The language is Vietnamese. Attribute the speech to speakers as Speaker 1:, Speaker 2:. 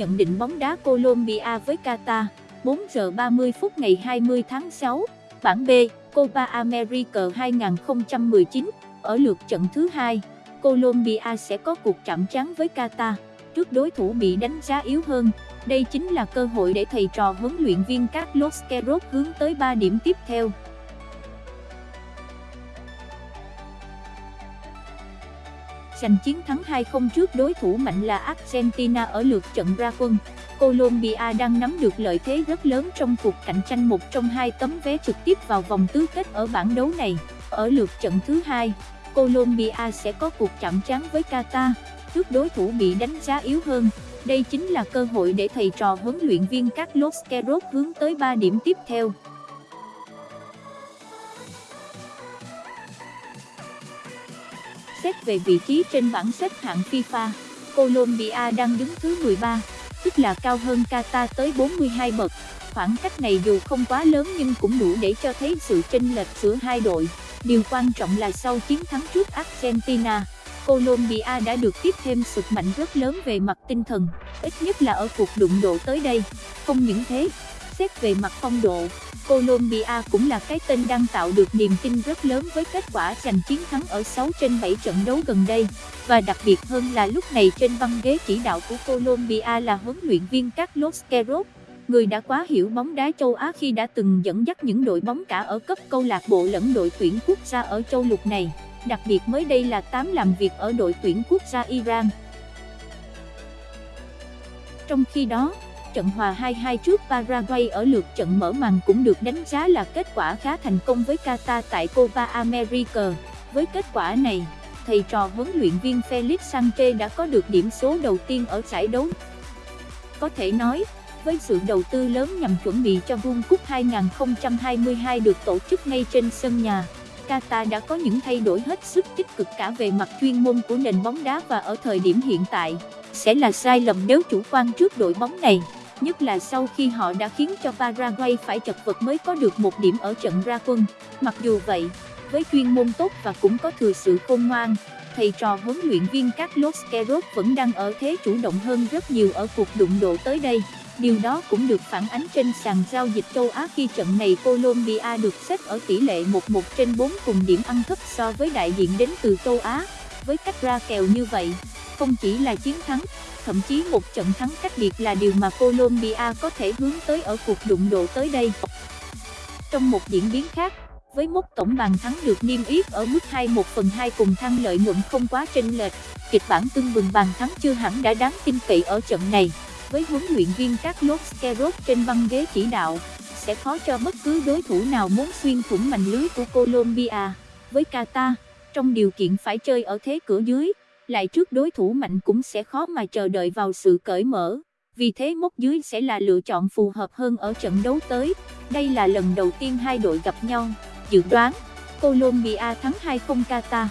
Speaker 1: nhận định bóng đá Colombia với Qatar, 4 giờ 30 phút ngày 20 tháng 6, bảng B, Copa America 2019, ở lượt trận thứ hai, Colombia sẽ có cuộc chạm trán với Qatar, trước đối thủ bị đánh giá yếu hơn. Đây chính là cơ hội để thầy trò huấn luyện viên Carlos Queiroz hướng tới 3 điểm tiếp theo. Giành chiến thắng 2-0 trước đối thủ mạnh là Argentina ở lượt trận ra quân. Colombia đang nắm được lợi thế rất lớn trong cuộc cạnh tranh một trong hai tấm vé trực tiếp vào vòng tứ kết ở bảng đấu này. Ở lượt trận thứ hai, Colombia sẽ có cuộc chạm trán với Qatar, trước đối thủ bị đánh giá yếu hơn. Đây chính là cơ hội để thầy trò huấn luyện viên Carlos Queiroz hướng tới 3 điểm tiếp theo. Xét về vị trí trên bảng xếp hạng FIFA, Colombia đang đứng thứ 13, tức là cao hơn Qatar tới 42 bậc. Khoảng cách này dù không quá lớn nhưng cũng đủ để cho thấy sự chênh lệch giữa hai đội. Điều quan trọng là sau chiến thắng trước Argentina, Colombia đã được tiếp thêm sức mạnh rất lớn về mặt tinh thần, ít nhất là ở cuộc đụng độ tới đây. Không những thế, xét về mặt phong độ, Colombia cũng là cái tên đang tạo được niềm tin rất lớn với kết quả giành chiến thắng ở 6 trên 7 trận đấu gần đây. Và đặc biệt hơn là lúc này trên băng ghế chỉ đạo của Colombia là huấn luyện viên Carlos Queiroz, người đã quá hiểu bóng đá châu Á khi đã từng dẫn dắt những đội bóng cả ở cấp câu lạc bộ lẫn đội tuyển quốc gia ở châu lục này. Đặc biệt mới đây là 8 làm việc ở đội tuyển quốc gia Iran. Trong khi đó, trận hòa 2-2 trước Paraguay ở lượt trận mở màn cũng được đánh giá là kết quả khá thành công với Qatar tại Copa America. Với kết quả này, thầy trò huấn luyện viên Felix Sanchez đã có được điểm số đầu tiên ở giải đấu. Có thể nói, với sự đầu tư lớn nhằm chuẩn bị cho World Cup 2022 được tổ chức ngay trên sân nhà. Qatar đã có những thay đổi hết sức tích cực cả về mặt chuyên môn của nền bóng đá và ở thời điểm hiện tại, sẽ là sai lầm nếu chủ quan trước đội bóng này nhất là sau khi họ đã khiến cho Paraguay phải chật vật mới có được một điểm ở trận ra quân. Mặc dù vậy, với chuyên môn tốt và cũng có thừa sự khôn ngoan, thầy trò huấn luyện viên Carlos Queiroz vẫn đang ở thế chủ động hơn rất nhiều ở cuộc đụng độ tới đây. Điều đó cũng được phản ánh trên sàn giao dịch châu Á khi trận này Colombia được xếp ở tỷ lệ 1-1 trên 4 cùng điểm ăn thấp so với đại diện đến từ châu Á. Với cách ra kèo như vậy, không chỉ là chiến thắng, thậm chí một trận thắng cách biệt là điều mà Colombia có thể hướng tới ở cuộc đụng độ tới đây. Trong một diễn biến khác, với mốc tổng bàn thắng được niêm yết ở mức 21 phần 2 cùng thăng lợi nhuận không quá chênh lệch, kịch bản tương bừng bàn thắng chưa hẳn đã đáng tin cậy ở trận này. Với huấn luyện viên Carlos Queiroz trên băng ghế chỉ đạo, sẽ khó cho bất cứ đối thủ nào muốn xuyên thủng mảnh lưới của Colombia. Với Qatar, trong điều kiện phải chơi ở thế cửa dưới, lại trước đối thủ mạnh cũng sẽ khó mà chờ đợi vào sự cởi mở. Vì thế mốc dưới sẽ là lựa chọn phù hợp hơn ở trận đấu tới. Đây là lần đầu tiên hai đội gặp nhau. Dự đoán, Colombia thắng 2-0 Qatar.